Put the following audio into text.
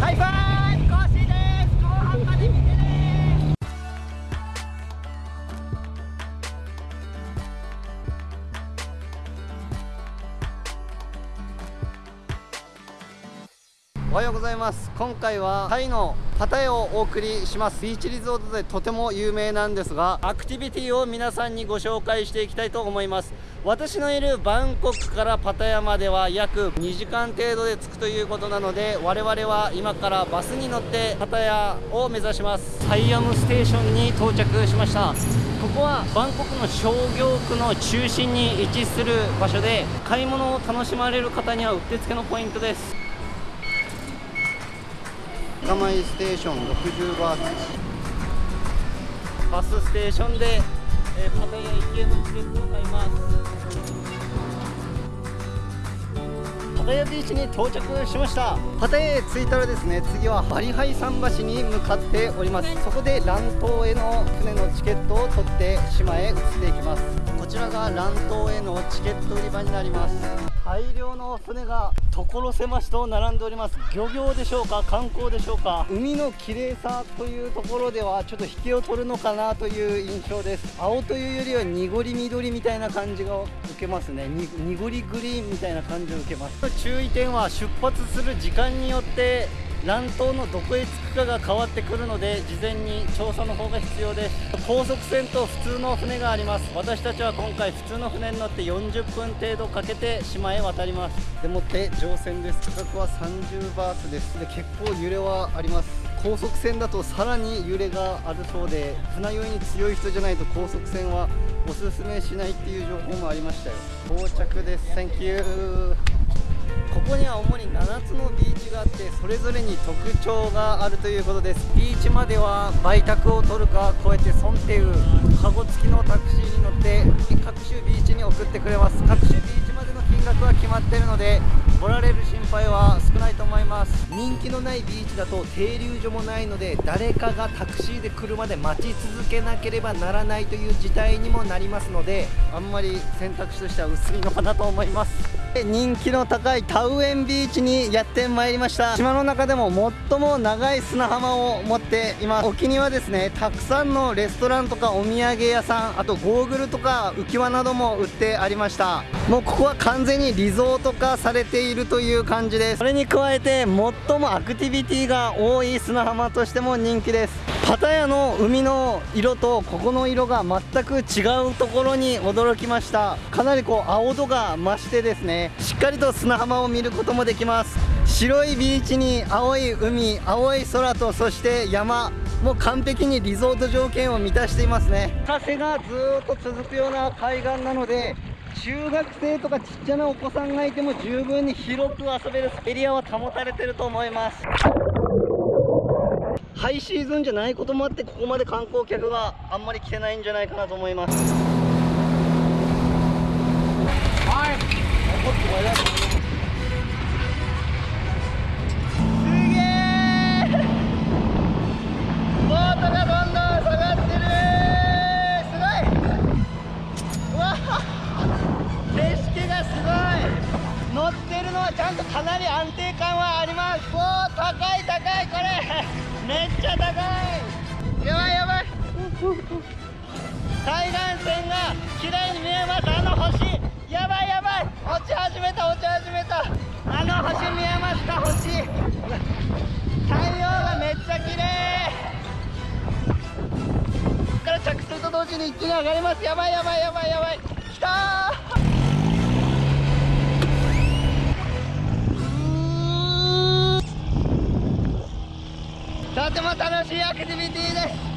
ハイファイブコーシーです後半まで見てねおはようございます。今回はタイのパタヤをお送りします。ビーチリゾートでとても有名なんですがアクティビティを皆さんにご紹介していきたいと思います。私のいるバンコクからパタヤまでは約2時間程度で着くということなので我々は今からバスに乗ってパタヤを目指します。サイアムステーションに到着しました。ここはバンコクの商業区の中心に位置する場所で買い物を楽しまれる方にはうってつけのポイントです。カマイステーション60バーツ。バスステーションで、えー、パタヤ行きのチケットを買います。パタヤビーチに到着しましたパタヤへ着いたらですね。次はバリハイ桟橋に向かっております。そこで乱島への船のチケットを取って島へ移っていきます。こちらが乱島へのチケット売り場になります。大量の船が所狭しと並んでおります。漁業でしょうか観光でしょうか。海の綺麗さというところではちょっと引けを取るのかなという印象です。青というよりは濁り緑みたいな感じが受けますね。濁りグリーンみたいな感じを受けます。注意点は出発する時間によって乱島のどこへ着くかが変わってくるので事前に調査の方が必要です。高速船と普通の船があります。私たちは今回普通の船に乗って40分程度かけて島へ渡ります。でもって乗船です。価格は30バーツです。で結構揺れはあります。高速船だとさらに揺れがあるそうで船酔いに強い人じゃないと高速船はおすすめしないっていう情報もありましたよ。到着です。Thank you ここには主に7つのビーチがあってそれぞれに特徴があるということです。ビーチまでは売託を取るかこうやってソンテウカゴ付きのタクシーに乗って各種ビーチに送ってくれます。各種ビーチまでの金額は決まってるので来られる心配は少ないと思います。人気のないビーチだと停留所もないので誰かがタクシーで来るまで待ち続けなければならないという事態にもなりますのであんまり選択肢としては薄いのかなと思います。人気の高いタウエンビーチにやってまいりました。島の中でも最も長い砂浜を持っています。沖にはですねたくさんのレストランとかお土産屋さんあとゴーグルとか浮き輪なども売ってありました。もうここは完全にリゾート化されているという感じです。それに加えて最もアクティビティが多い砂浜としても人気です。パタヤの海の色とここの色が全く違うところに驚きました。かなりこう青度が増してですねしっかりと砂浜を見ることもできます。白いビーチに青い海青い空とそして山もう完璧にリゾート条件を満たしていますね。風がずっと続くような海岸なので中学生とかちっちゃなお子さんがいても十分に広く遊べるエリアは保たれてると思います。ハイシーズンじゃないこともあってここまで観光客があんまり来てないんじゃないかなと思います。はい!乗ってるのはちゃんとかなり安定感はあります。高い高いこれ。めっちゃ高い。やばいやばい。海岸線が綺麗に見えます。あの星。やばいやばい。落ち始めた落ち始めた。あの星見えますか星。太陽がめっちゃ綺麗。から着水と同時に一気に上がります。やばいやばいやばいやばい。きたとても楽しいアクティビティです